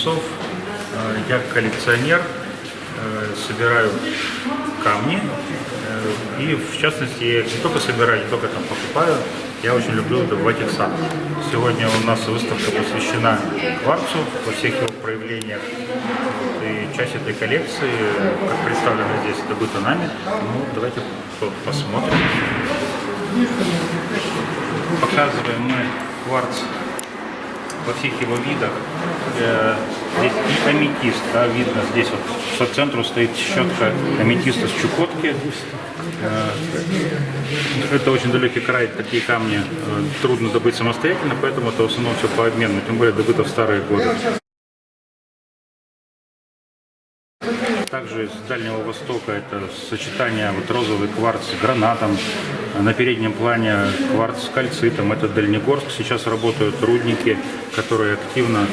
Немцов. Э, Я коллекционер, э, собираю камни. э, И в частности, я не только собираю, не только там покупаю, я очень люблю добывать их сам. Сегодня у нас выставка посвящена кварцу во всех его проявлениях. И часть этой коллекции, как представлена здесь, добыта нами. Ну, давайте по- посмотрим. Показываем мы кварц во всех его видах. Э, Здесь и аметист, да, видно, здесь вот по центру стоит щетка аметиста с Чукотки. Э, Это очень далекий край, такие камни э, трудно добыть самостоятельно, поэтому это в основном все по обмену, тем более добыто в старые годы. Также из Дальнего Востока это сочетание вот розовый кварц с гранатом. На переднем плане кварц с кальцитом. Это Дальнегорск. Сейчас работают рудники, которые активно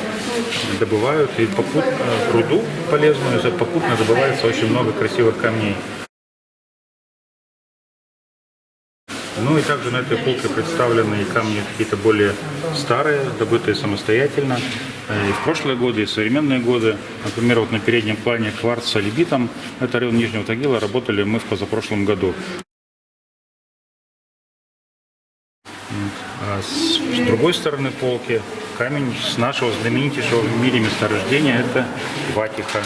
добывают. И попутно руду полезную, попутно добывается очень много красивых камней. Ну и также на этой полке представлены и камни какие-то более старые, добытые самостоятельно. э, И в прошлые годы, и в современные годы. Например, вот на переднем плане кварц с алибитом. Это район Нижнего Тагила. Работали мы в позапрошлом году. А с, с другой стороны полки камень с нашего знаменитейшего в мире месторождения. Это Ватиха.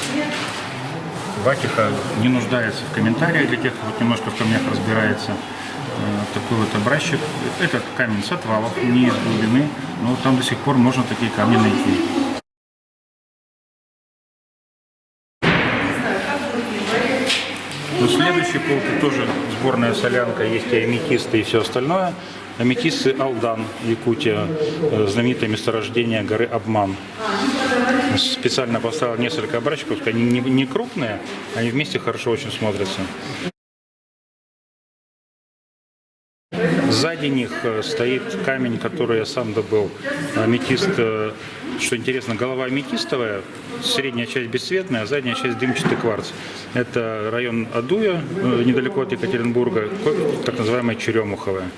Ватиха не нуждается в комментариях для тех, кто немножко в камнях разбирается. Э, Такой вот образчик. Этот камень с отвалов, не из глубины, но там до сих пор можно такие камни найти. На следующей полке тоже сборная солянка, есть и аметисты и все остальное. Аметисты Алдан, Якутия, э, знаменитое месторождение горы Обман. Специально поставил несколько образчиков, они не крупные, они вместе хорошо очень смотрятся. Сзади них э, стоит камень, который я сам добыл. Аметист, э, что интересно, голова аметистовая, средняя часть бесцветная, а задняя часть дымчатый кварц. Это район Адуя, э, недалеко от Екатеринбурга, так называемая Черемуховая.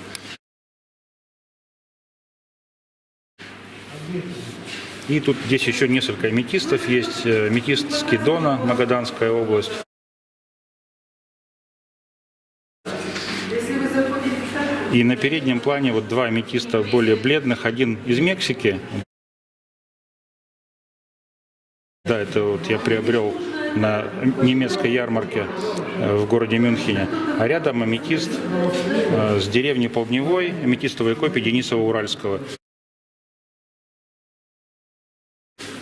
И тут здесь еще несколько аметистов есть. Э, Аметист Скидона, Магаданская область. И на переднем плане вот два аметиста более бледных. Один из Мексики. Да, это вот я приобрел на немецкой ярмарке э, в городе Мюнхене. А рядом аметист э, с деревни Полдневой, аметистовые копии Денисова-Уральского.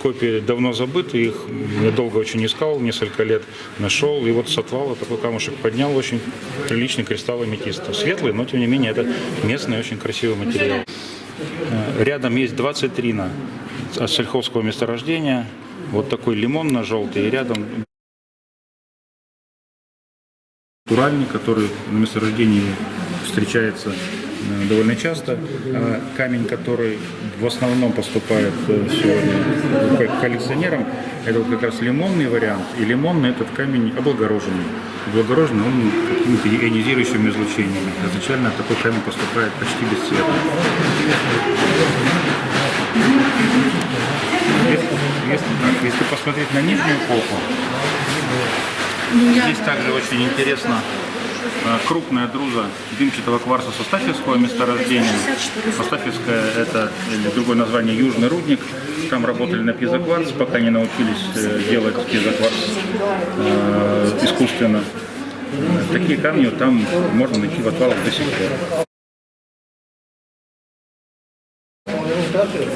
Копии давно забыты, их я долго очень искал, несколько лет нашел. И вот с отвала такой камушек поднял, очень приличный кристалл аметиста. Светлый, но тем не менее это местный очень красивый материал. Э, Рядом есть два цитрина от сельхозского месторождения. Вот такой лимонно-желтый. И рядом натуральный, который на месторождении встречается э, довольно часто. А Камень, который в основном поступает э, сегодня коллекционерам, это вот как раз лимонный вариант. И лимонный этот камень облагороженный. Облагороженный он какими-то ионизирующими излучениями. Изначально такой камень поступает почти бесцветно. Так, если посмотреть на нижнюю полку, здесь также очень интересно э, крупная друза дымчатого кварца Состафьевского месторождения. Состафьевская это или другое название Южный рудник. Там работали на пьезокварц, пока не научились э, делать пьезокварц э, искусственно. Э, Такие камни там можно найти в отвалах до сих пор.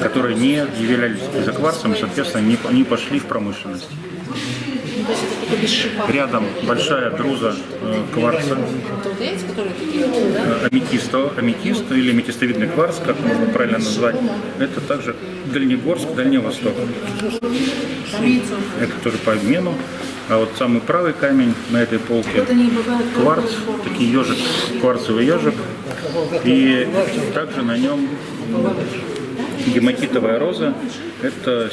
которые не являлись изокварцем, соответственно, не, не пошли в промышленность. Рядом большая друза э, кварца, э, аметисто, аметист или аметистовидный кварц, как можно правильно назвать, это также Дальнегорск, Дальний Восток. Это тоже по обмену. А вот самый правый камень на этой полке кварц, такие ежик, кварцевый ежик. И также на нем гематитовая роза. Это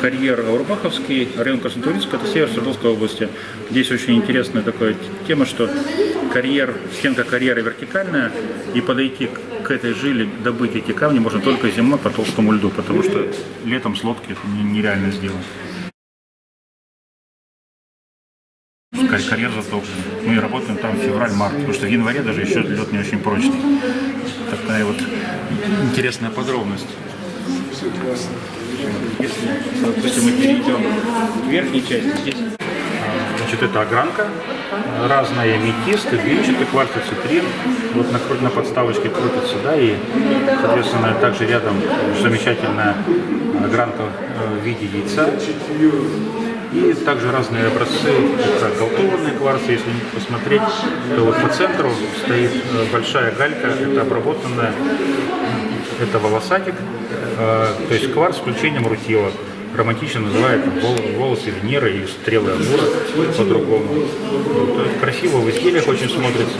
карьер Аурбаховский, район Краснотуринск, это север Свердловской области. Здесь очень интересная такая тема, что карьер, стенка карьера вертикальная, и подойти к- этой жиле, добыть эти камни можно только зимой по толстому льду, потому что летом с лодки это не- нереально сделать. Кар- Карьер затоплен. Мы работаем там февраль-март, потому что в январе даже еще лед не очень прочный. Такая вот интересная подробность. Если, допустим, мы перейдем к верхней части, здесь Значит, это огранка, разные аметисты, дымчатый кварцоцитрин. Вот на, на подставочке крутится, да, и, соответственно, также рядом замечательная огранка э, в виде яйца. И также разные образцы, это галтованные кварцы, если посмотреть, то вот по центру стоит э, большая галька, это обработанная, это волосатик, э, то есть кварц с включением рутила. Романтично называют волосы Венеры или стрелы Амура по-другому. Есть красиво в изделиях очень смотрится.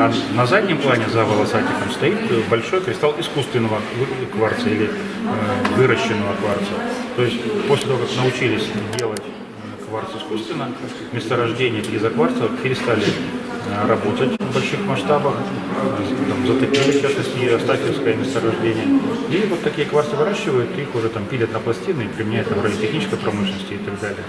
А на заднем плане за волосатиком стоит э, большой кристалл искусственного кварца или э, выращенного кварца. То есть после того, как научились делать э, кварц искусственно, месторождения изокварца перестали э, работать в больших масштабах, там, затопили, в частности, Астафьевское месторождение. И вот такие кварцы выращивают, их уже там пилят на пластины и применяют там, в радиотехнической промышленности и так далее.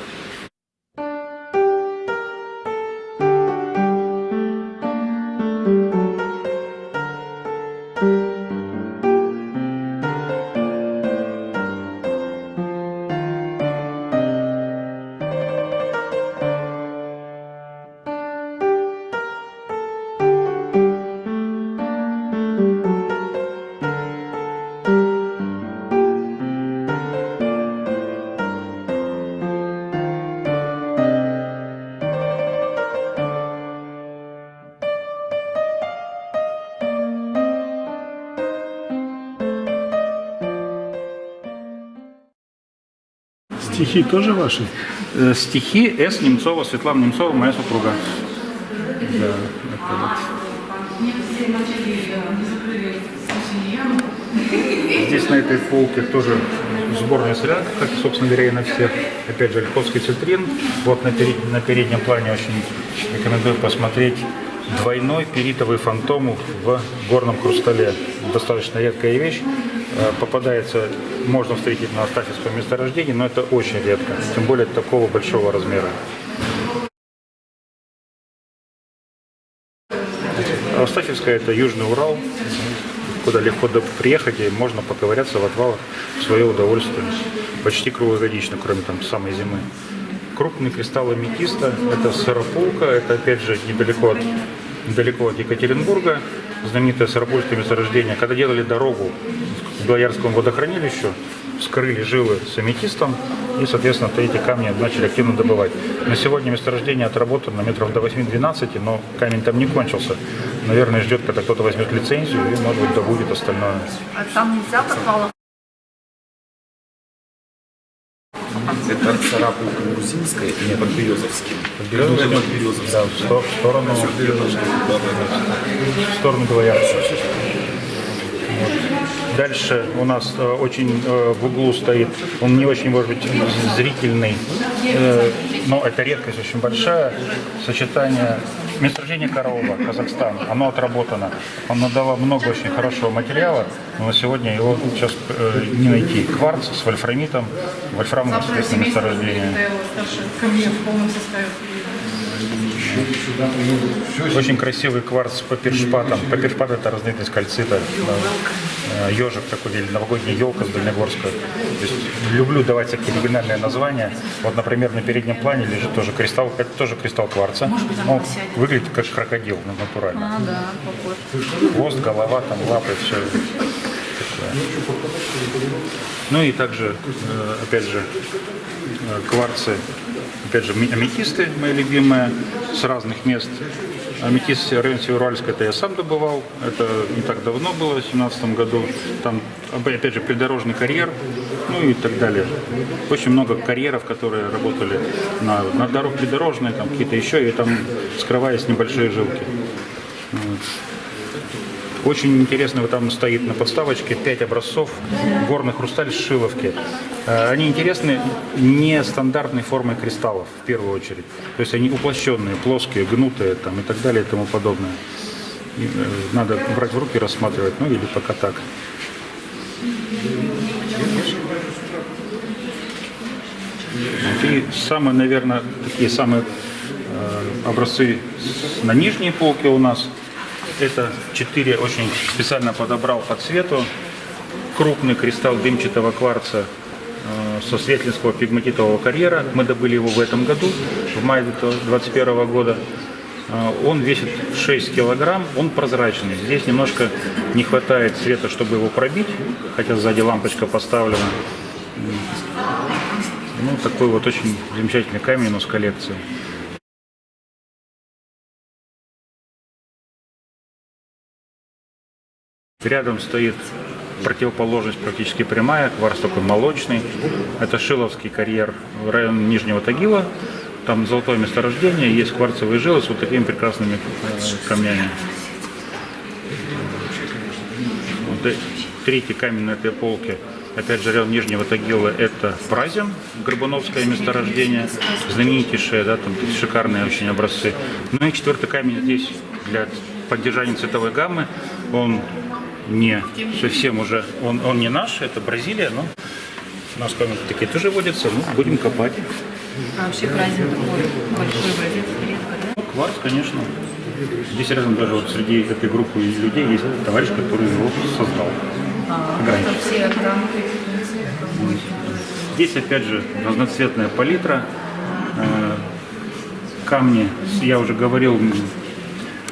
Стихи тоже ваши? Э, Стихи С. Немцова, Светлана Немцова, моя супруга. Да, это вот. Здесь на этой полке тоже сборная солянка, как, собственно говоря, и на всех. Опять же, Ольховский цитрин. Вот на, перед- на переднем плане очень рекомендую посмотреть двойной перитовый фантом в горном хрустале. Достаточно редкая вещь. Э, Попадается, можно встретить на Астафьевском месторождении, но это очень редко, тем более такого большого размера. Астафьевская это Южный Урал, куда легко приехать и можно поковыряться в отвалах в свое удовольствие. Почти круглогодично, кроме там самой зимы. Крупный кристалл аметиста, это Сарапулка, это опять же недалеко от, недалеко от Екатеринбурга, знаменитое Сарапульское месторождение. Когда делали дорогу к Белоярскому водохранилищу, вскрыли жилы с аметистом и, соответственно, эти камни начали активно добывать. На сегодня месторождение отработано метров до 8-12, но камень там не кончился. Наверное, ждет, когда кто-то возьмет лицензию и, может быть, добудет остальное. А там нельзя в Это царапулка грузинская и подберезовский. Березовский? Подберезовский. Да, в, сто- в сторону, в сторону Белоярца. Вот. Дальше у нас э, очень э, в углу стоит, он не очень, может быть, зрительный, э, но это редкость очень большая, сочетание Месторождение Корова, Казахстан, оно отработано. Оно дало много очень хорошего материала, но на сегодня его сейчас э, не найти. Кварц с вольфрамитом, вольфрамовое естественное месторождение. мне в полном составе. Очень красивый кварц по першпатам. По першпат это разновидность кальцита. Да. Ежик такой, или новогодняя елка с Дальнегорска. То есть люблю давать всякие оригинальные названия. Вот, например, на переднем плане лежит тоже кристалл, это тоже кристалл кварца. Он выглядит как крокодил, ну, натурально. А, да, похож. Хвост, голова, там лапы, все. Ну и также, э, опять же, э, кварцы, опять же, аметисты, мои любимые, с разных мест. Аметист район Североуральска, это я сам добывал, это не так давно было, в 2017 году. Там, опять же, придорожный карьер, ну и так далее. Очень много карьеров, которые работали на, на дорог придорожной, там какие-то еще, и там скрываясь небольшие жилки. Очень интересно, вот там стоит на подставочке 5 образцов горный хрусталь Шиловки. Э, Они интересны нестандартной формой кристаллов, в первую очередь. То есть они уплощенные, плоские, гнутые там, и так далее и тому подобное. Э, Надо брать в руки, рассматривать, ну или пока так. И самые, наверное, такие самые э, образцы на нижней полке у нас. Это четыре очень специально подобрал по цвету. Крупный кристалл дымчатого кварца э, со светлинского пигматитового карьера. Мы добыли его в этом году, в мае 2021 года. Э, Он весит 6 килограмм, он прозрачный. Здесь немножко не хватает света, чтобы его пробить, хотя сзади лампочка поставлена. Ну, такой вот очень замечательный камень у нас в коллекции. Рядом стоит противоположность практически прямая, кварц такой молочный. Это Шиловский карьер, район Нижнего Тагила. Там золотое месторождение, есть кварцевые жилы с вот такими прекрасными э, камнями. Вот третий камень на этой полке, опять же, район Нижнего Тагила, это Празин, Горбуновское месторождение, знаменитейшее, да, там шикарные очень образцы. Ну и четвертый камень здесь для поддержания цветовой гаммы, он не совсем уже, он, он не наш, это Бразилия, но у нас камни такие тоже водятся, ну, будем копать. А вообще праздник такой большой бразильский редко, да? Ну, кварц, конечно. Здесь рядом даже вот среди этой группы людей есть товарищ, который его создал. Все грамоты, очень Здесь опять же разноцветная палитра, э, камни, я уже говорил,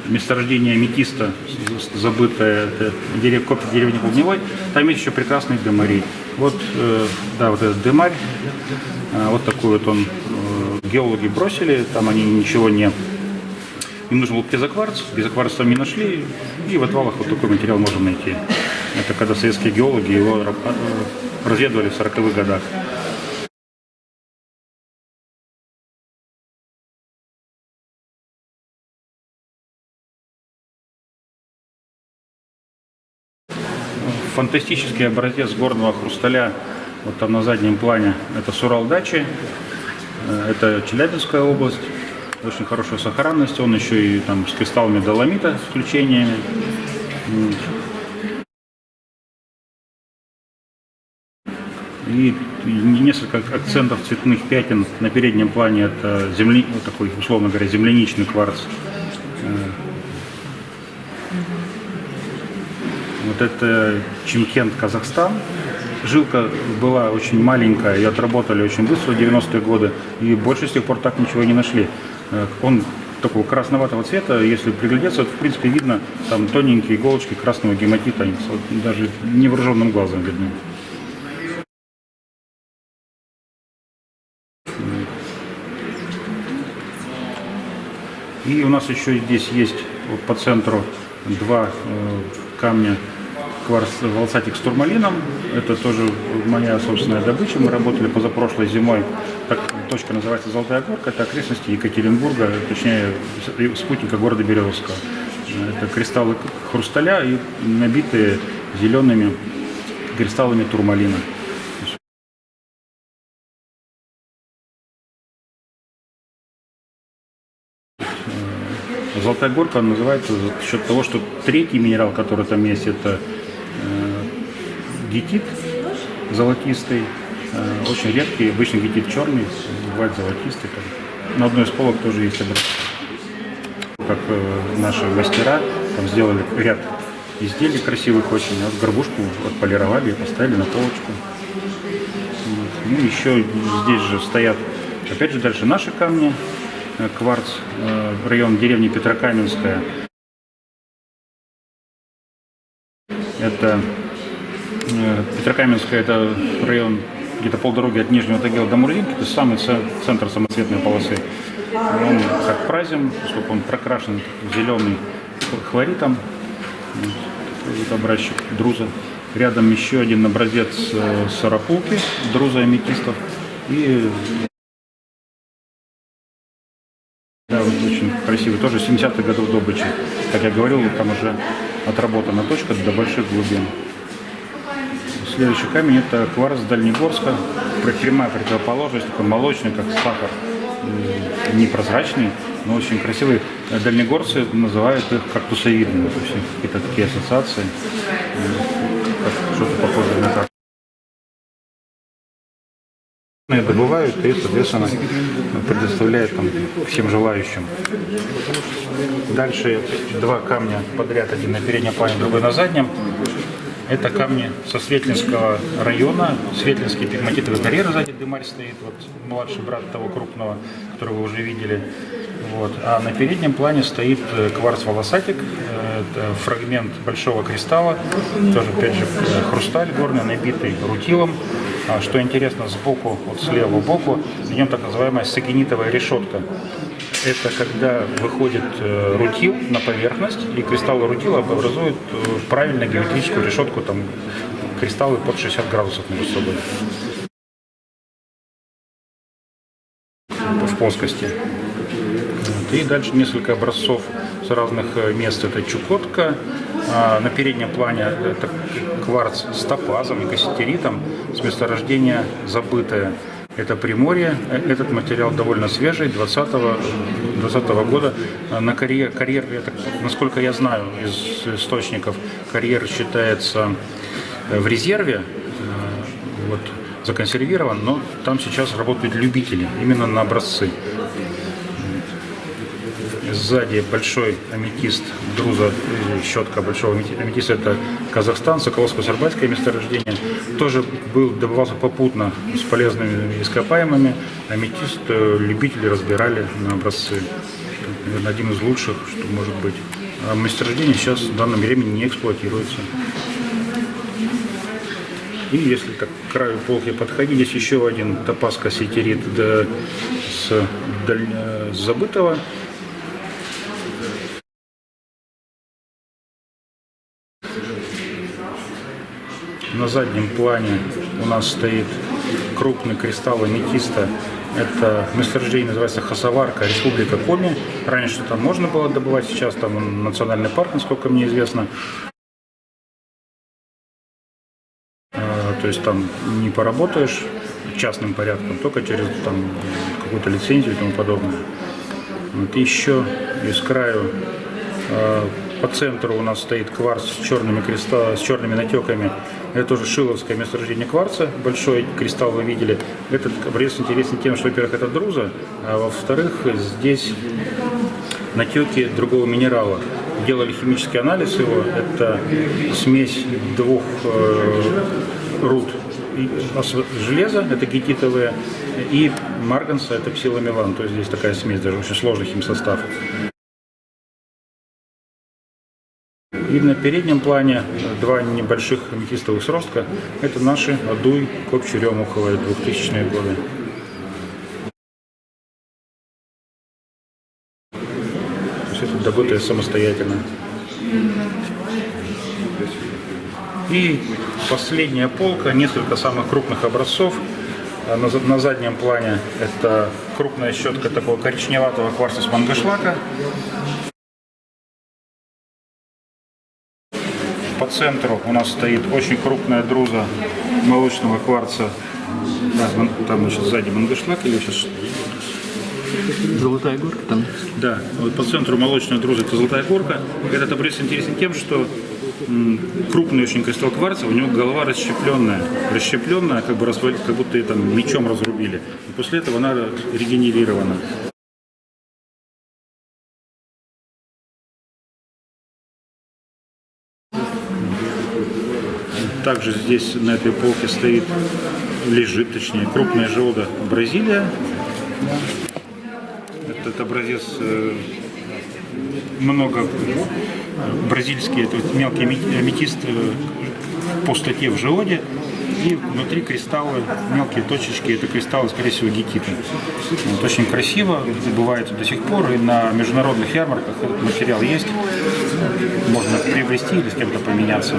месторождение аметиста, забытое, дерев, копия деревни Клубневой, там есть еще прекрасный демарий. Вот, э, да, вот этот демарь, э, вот такой вот он, э, геологи бросили, там они ничего не им нужен был пезокварц, пезокварц там не нашли, и в отвалах вот такой материал можно найти. Это когда советские геологи его ра- разведывали в 40-х годах. Фантастический образец горного хрусталя, вот там на заднем плане, это Сурал-Дачи, Э, это Челябинская область, очень хорошая сохранность, он еще и там с кристаллами доломита, с включениями. И несколько акцентов цветных пятен на переднем плане. Это земли, вот такой, условно говоря, земляничный кварц. Вот это Чимкент, Казахстан. Жилка была очень маленькая, ее отработали очень быстро в 90-е годы, и больше с тех пор так ничего не нашли. Э, Он такого красноватого цвета, если приглядеться, то, в принципе видно там тоненькие иголочки красного гематита, они даже невооруженным глазом видны. И у нас еще здесь есть вот по центру два э, камня кварц волосатик с турмалином. Это тоже моя собственная добыча. Мы работали позапрошлой зимой. Так, точка называется Золотая Горка. Это окрестности Екатеринбурга, точнее спутника города Березовского. Это кристаллы хрусталя и набитые зелеными кристаллами турмалина. Золотая горка называется за счет того, что третий минерал, который там есть, это гетит золотистый, э, очень редкий, обычно гетит черный, бывает золотистый. На одной из полок тоже есть образец. Как э, наши мастера там сделали ряд изделий красивых очень, вот горбушку отполировали и поставили на полочку. Ну, еще здесь же стоят, опять же, дальше наши камни, э, кварц, район деревни Петрокаменская. Это Петрокаменская, это район где-то полдороги от Нижнего Тагила до Мурзинки, это самый центр самоцветной полосы. Он как празим, поскольку он прокрашен зеленый хлоритом, вот образчик друза. Рядом еще один образец э, сарапулки, друза аметистов. И да, вот очень красивый, тоже 70-х годов добычи. Как я говорил, там уже отработана точка до больших глубин. Следующий камень это кварц Дальнегорска, прямая противоположность, такой молочный, как сахар, непрозрачный, но очень красивый. Дальнегорцы называют их кактусовидными, то есть какие-то такие ассоциации, что-то похожее на кактус. добывают и, соответственно, предоставляют там всем желающим. Дальше два камня подряд, один на переднем плане, другой на заднем. Это камни со Светлинского района, Светлинский пигматитовый карьер сзади дымарь стоит, вот младший брат того крупного, которого вы уже видели. Вот. А на переднем плане стоит э, кварц волосатик, э, это фрагмент большого кристалла, тоже опять же э, хрусталь горный, набитый рутилом. А Что интересно, сбоку, вот слева боку, в нем так называемая сагенитовая решетка. Это когда выходит э, рутил на поверхность, и кристаллы рутила образуют э, правильную геометрическую решетку, там кристаллы под 60 градусов между собой. в плоскости. И дальше несколько образцов с разных э, мест. Это Чукотка. А На переднем плане это кварц с топазом и касситеритом с месторождения забытое. Это Приморье. Этот материал довольно свежий, 20 20 года. На карьер, карьер я насколько я знаю из источников, карьер считается в резерве. Э, Вот, законсервирован, но там сейчас работают любители именно на образцы. Сзади большой аметист, друза, э, щетка большого амети- аметиста, это Казахстан, Соколовско-Сарбальское месторождение. Тоже был, добывался попутно с полезными ископаемыми. Аметист э, любители разбирали на образцы. Наверное, один из лучших, что может быть. А месторождение сейчас в данном времени не эксплуатируется. И если так к краю полки подходить, здесь еще один топаз кассетерит да, с, даль- э, с забытого. На заднем плане у нас стоит крупный кристалл аметиста. Это месторождение называется Хасаварка, Республика Коми. Раньше там можно было добывать, сейчас там национальный парк, насколько мне известно. А, То есть там не поработаешь частным порядком, только через там, какую-то лицензию и тому подобное. Вот еще из краю э, по центру у нас стоит кварц с черными, креста, с черными натеками. Это тоже шиловское месторождение кварца. Большой кристалл вы видели. Этот обрез интересен тем, что, во-первых, это друза, а во-вторых, здесь натеки другого минерала. Делали химический анализ его. Это смесь двух э, руд железа, это гетитовые, и марганца, это псиломелан. То есть здесь такая смесь, даже очень сложный химсостав. И на переднем плане два небольших аметистовых сростка. Это наши Адуй, Копчеремуховые, 2000-е годы. Есть это добытое самостоятельно. И последняя полка, несколько самых крупных образцов. А на заднем плане это крупная щетка такого коричневатого кварца с мангошлака. По центру у нас стоит очень крупная друза молочного кварца. Да, там значит, сзади мангошлак или сейчас Золотая горка там. Да, вот по центру молочная друза это Золотая Горка. Этот обрез интересен тем, что крупный очень кристалл кварца, у него голова расщепленная. Расщепленная, как бы развали, как будто ее там мечом разрубили. И после этого она регенерирована. Также здесь на этой полке стоит, лежит точнее, крупная желуда Бразилия. Этот образец э, много бразильские, это вот мелкий аме- аметист э, в пустоте в желуде. И внутри кристаллы, мелкие точечки, это кристаллы, скорее всего, гекита. Вот, очень красиво, бывает до сих пор, и на международных ярмарках этот материал есть. Можно приобрести или с кем-то поменяться.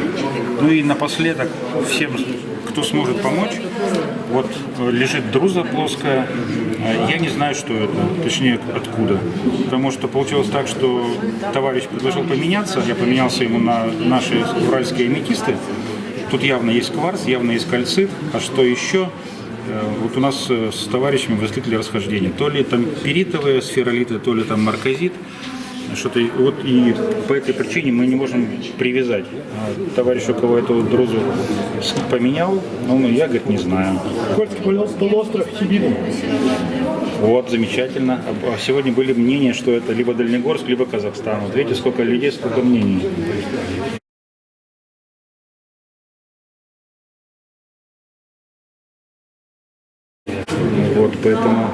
Ну и напоследок, всем, кто сможет помочь, вот э, лежит друза плоская, Э, я не знаю, что это, точнее, откуда. Потому что получилось так, что товарищ предложил поменяться, я поменялся ему на наши уральские аметисты. Тут явно есть кварц, явно есть кальцит, а что еще? Э, Вот у нас с товарищами возникли расхождения. То ли там перитовые сферолиты, то ли там марказит. Что-то вот и по этой причине мы не можем привязать. А товарищ, у кого эту друзу поменял, ну, я, говорит, не знаю. Кольский полу- полуостров Хибину. Вот, замечательно. А сегодня были мнения, что это либо Дальнегорск, либо Казахстан. Вот видите, сколько людей, сколько мнений. Вот, поэтому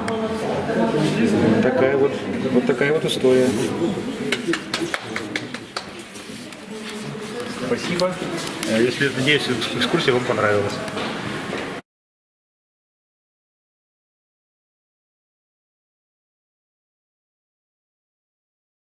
такая вот, вот такая вот история. Спасибо. Э, Если, надеюсь, экскурсия вам понравилась.